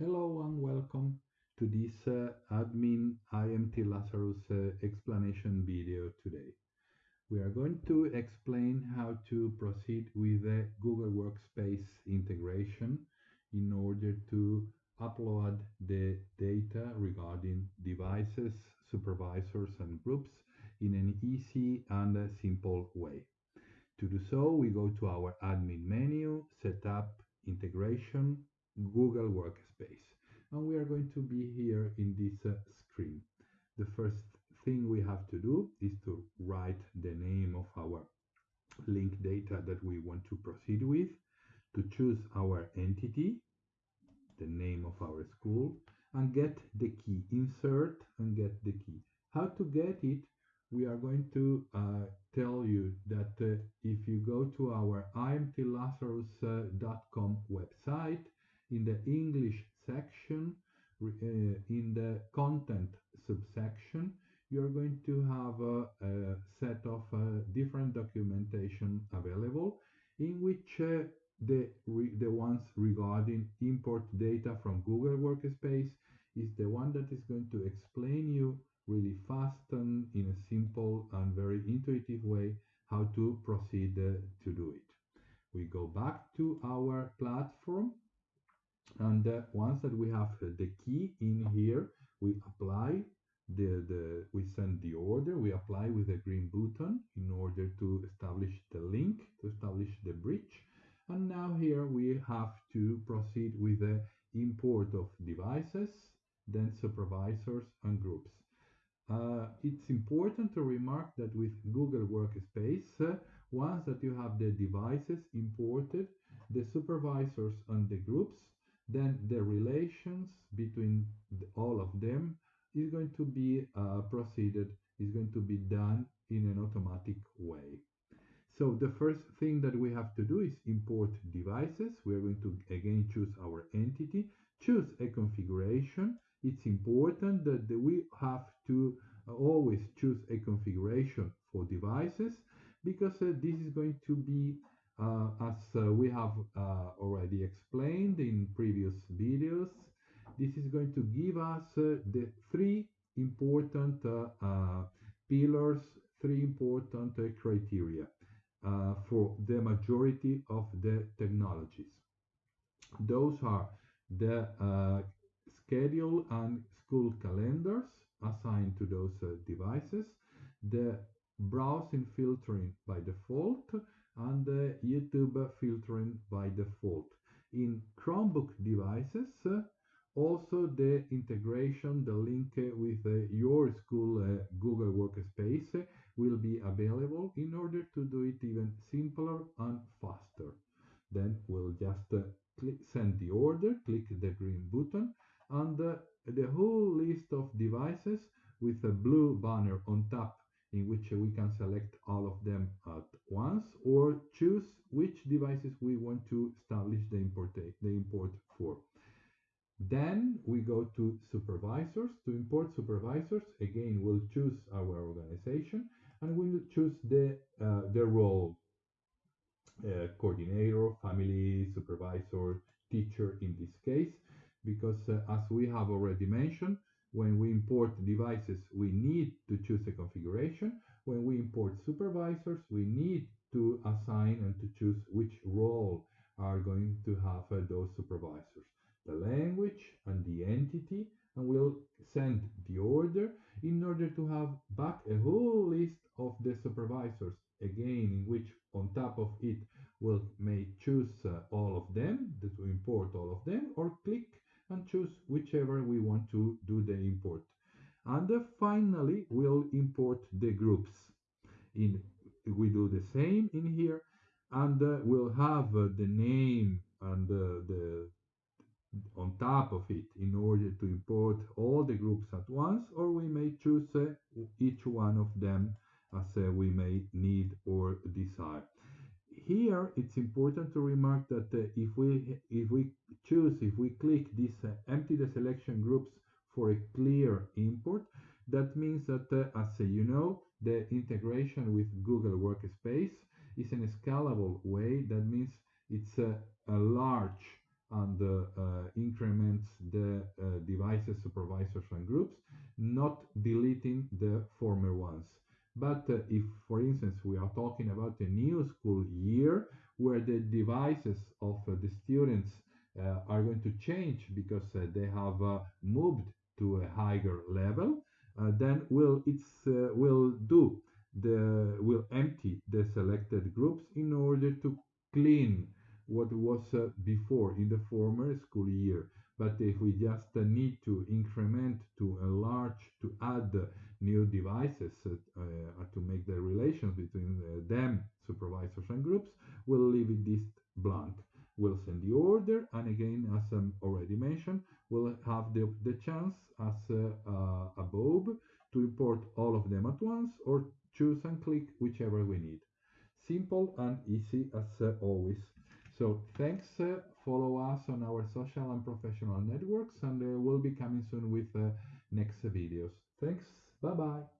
Hello and welcome to this uh, admin IMT Lazarus uh, explanation video today. We are going to explain how to proceed with the Google Workspace integration in order to upload the data regarding devices, supervisors and groups in an easy and simple way. To do so, we go to our admin menu, setup, integration, Google Workspace. And we are going to be here in this uh, screen. The first thing we have to do is to write the name of our link data that we want to proceed with, to choose our entity, the name of our school, and get the key, insert and get the key. How to get it, we are going to uh, tell you that uh, if you go to our imtlazarus.com website, in the English section, uh, in the content subsection, you're going to have a, a set of uh, different documentation available in which uh, the, the ones regarding import data from Google Workspace is the one that is going to explain you really fast and in a simple and very intuitive way how to proceed uh, to do it. We go back to our platform and uh, once that we have the key in here, we apply the, the we send the order, we apply with a green button in order to establish the link, to establish the bridge. And now here we have to proceed with the import of devices, then supervisors and groups. Uh, it's important to remark that with Google Workspace, uh, once that you have the devices imported, the supervisors and the groups, then the relations between all of them is going to be uh, proceeded, is going to be done in an automatic way. So the first thing that we have to do is import devices. We're going to again choose our entity, choose a configuration. It's important that we have to always choose a configuration for devices because uh, this is going to be uh, as uh, we have uh, already explained in previous videos, this is going to give us uh, the three important uh, pillars, three important criteria for the majority of the technologies. Those are the schedule and school calendars assigned to those devices, the browsing filtering by default, and the YouTube filtering by default. In Chromebook devices, also the integration, the link with uh, your school uh, Google Workspace will be available in order to do it even simpler and faster. Then we'll just uh, click, send the order, click the green button, and uh, the whole list of devices with a blue banner on top in which we can select all of them at once or choose which devices we want to establish the import, the import for. Then we go to supervisors. To import supervisors, again, we'll choose our organization and we'll choose the, uh, the role, uh, coordinator, family, supervisor, teacher in this case, because uh, as we have already mentioned, when we import devices, we need to choose a configuration. When we import supervisors, we need to assign and to choose which role are going to have uh, those supervisors. The language and the entity, and we'll send the order in order to have back a whole list of the supervisors, again, in which on top of it we'll may choose uh, all of them, to import all of them, or click and choose whichever we want to do the import. And finally, we'll import the groups. In We do the same in here, and uh, we'll have uh, the name and the on top of it in order to import all the groups at once, or we may choose uh, each one of them as uh, we may need or desire here it's important to remark that uh, if we if we choose if we click this uh, empty the selection groups for a clear import that means that uh, as uh, you know the integration with google workspace is in a scalable way that means it's a, a large and uh, uh, increments the uh, devices, supervisors, and groups, not deleting the former ones. But uh, if, for instance, we are talking about a new school year where the devices of uh, the students uh, are going to change because uh, they have uh, moved to a higher level, then will it's will do the will empty the selected groups in order to clean what was uh, before in the former school year. But if we just uh, need to increment, to enlarge, to add new devices uh, to make the relations between them, supervisors and groups, we'll leave it this blank. We'll send the order, and again, as I already mentioned, we'll have the, the chance, as uh, above, to import all of them at once or choose and click whichever we need. Simple and easy as uh, always. So thanks. Uh, follow us on our social and professional networks, and uh, we'll be coming soon with uh, next videos. Thanks. Bye bye.